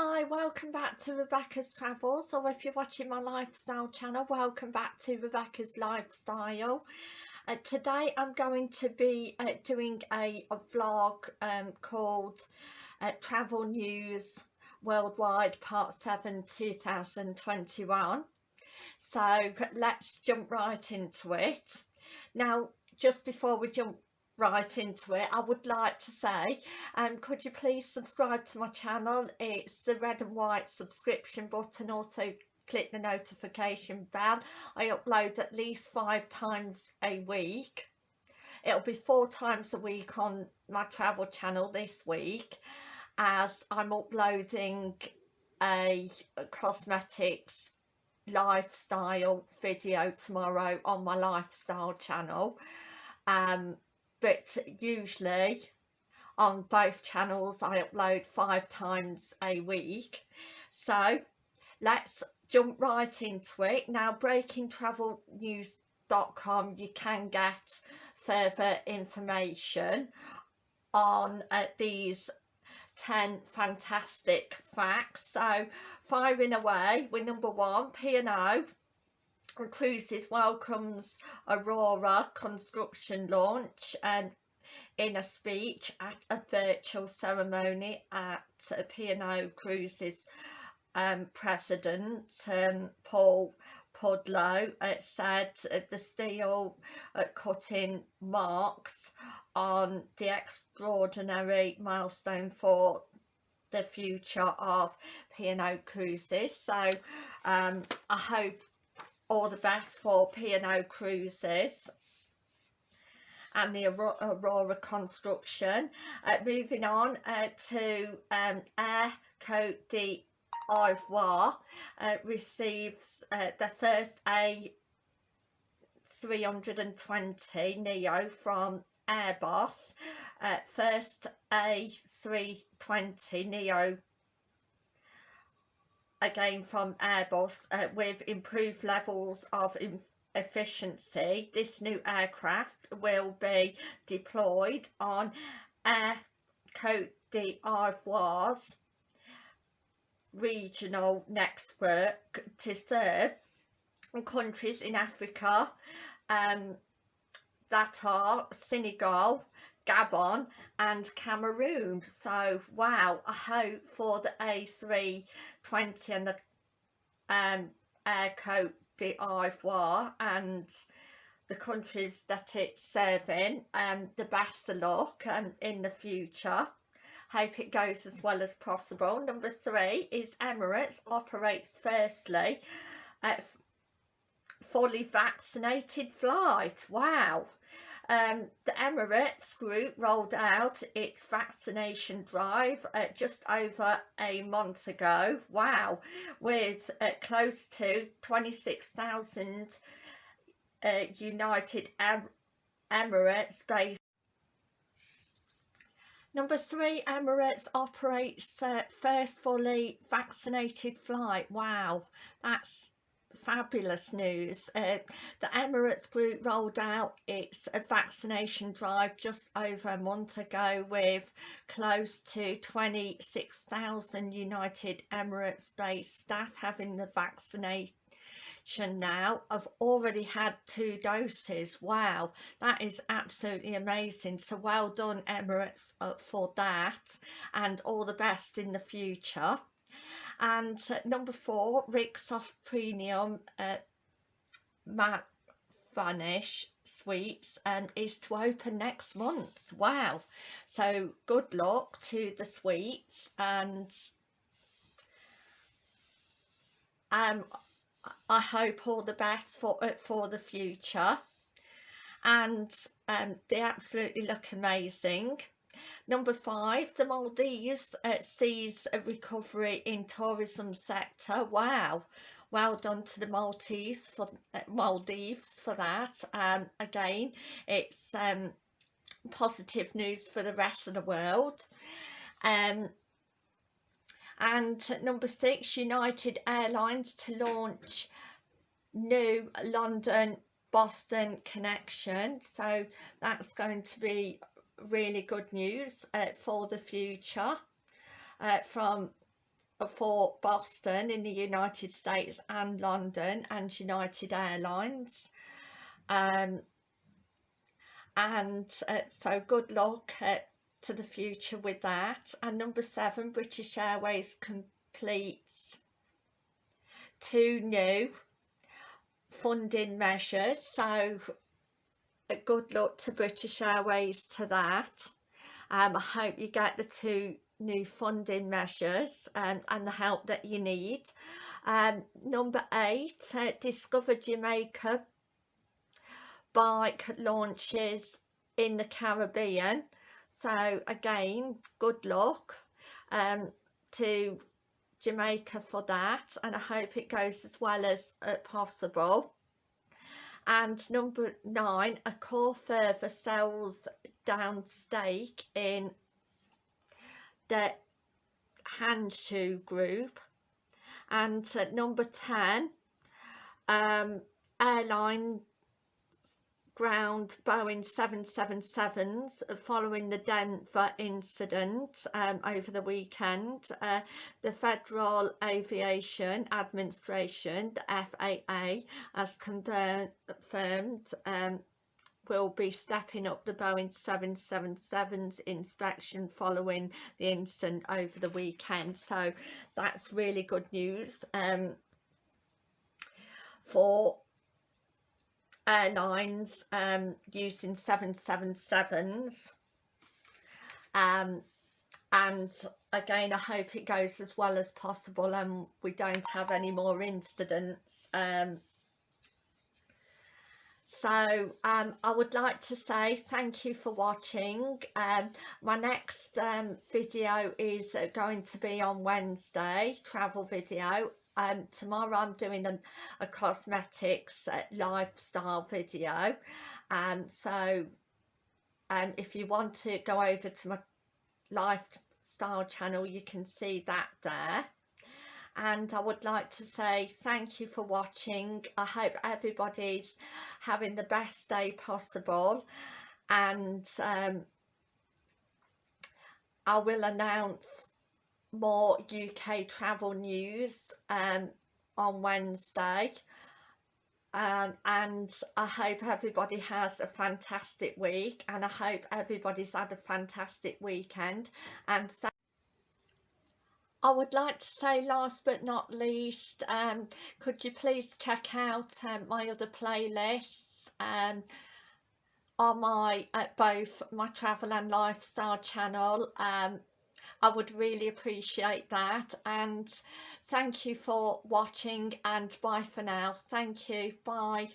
Hi, welcome back to Rebecca's Travels or if you're watching my lifestyle channel, welcome back to Rebecca's Lifestyle. Uh, today I'm going to be uh, doing a, a vlog um, called uh, Travel News Worldwide Part 7 2021. So let's jump right into it. Now just before we jump right into it I would like to say um could you please subscribe to my channel? It's the red and white subscription button also click the notification bell. I upload at least five times a week. It'll be four times a week on my travel channel this week as I'm uploading a cosmetics lifestyle video tomorrow on my lifestyle channel. Um but usually on both channels I upload five times a week. So let's jump right into it. Now breakingtravelnews.com you can get further information on uh, these 10 fantastic facts. So firing away with number one P&O Cruises welcomes Aurora construction launch and in a speech at a virtual ceremony at P&O Cruises um, President um, Paul Ludlow uh, said the steel uh, cutting marks on the extraordinary milestone for the future of P&O Cruises. So um, I hope all the best for P&O Cruises and the Aurora construction. Uh, moving on uh, to um, Air Cote d'Ivoire uh, receives uh, the first A320 Neo from Airbus. Uh, first A320 Neo again from Airbus uh, with improved levels of efficiency this new aircraft will be deployed on Air Cote d'Ivoire's regional network to serve countries in Africa um, that are Senegal, Gabon and Cameroon. So wow I hope for the A320 and the um, Air Cote d'Ivoire and the countries that it's serving and um, the best of luck and um, in the future. Hope it goes as well as possible. Number three is Emirates operates firstly fully vaccinated flight. Wow um, the Emirates group rolled out its vaccination drive uh, just over a month ago. Wow, with uh, close to 26,000 uh, United em Emirates based. Number three, Emirates operates uh, first fully vaccinated flight. Wow, that's fabulous news. Uh, the Emirates Group rolled out its uh, vaccination drive just over a month ago with close to 26,000 United Emirates based staff having the vaccination now. I've already had two doses. Wow that is absolutely amazing. So well done Emirates uh, for that and all the best in the future and uh, number four Rixos Premium uh, Matte Vanish Suites um, is to open next month. Wow. So good luck to the suites and um I hope all the best for uh, for the future. And um, they absolutely look amazing Number five, the Maldives uh, sees a recovery in tourism sector. Wow. Well done to the Maltese for uh, Maldives for that. Um, again, it's um, positive news for the rest of the world. Um, and number six, United Airlines to launch new London Boston connection. So that's going to be really good news uh, for the future uh, from for Boston in the United States and London and United Airlines. Um, and uh, so good luck uh, to the future with that. And number seven British Airways completes two new funding measures. So uh, good luck to British Airways to that. Um, I hope you get the two new funding measures um, and the help that you need. Um, number eight uh, Discover Jamaica bike launches in the Caribbean. So again good luck um, to Jamaica for that and I hope it goes as well as uh, possible and number nine Accor further sells down stake in the Huazhu group. And number 10 um, airline ground Boeing 777s following the Denver incident um, over the weekend. Uh, the Federal Aviation Administration, the FAA, has confirmed um, will be stepping up the Boeing 777's inspection following the incident over the weekend. So that's really good news um, for airlines um, using 777s um, and again I hope it goes as well as possible and we don't have any more incidents um, so um, I would like to say thank you for watching. Um, my next um, video is uh, going to be on Wednesday travel video um, tomorrow I'm doing an, a cosmetics uh, lifestyle video. And um, so um, if you want to go over to my lifestyle channel you can see that there. And I would like to say thank you for watching. I hope everybody's having the best day possible. And um, I will announce more UK travel news um, on Wednesday. Um, and I hope everybody has a fantastic week and I hope everybody's had a fantastic weekend. And so I would like to say last but not least um, could you please check out um, my other playlists? Um, on my at both my travel and lifestyle channel um, I would really appreciate that and thank you for watching and bye for now. Thank you. Bye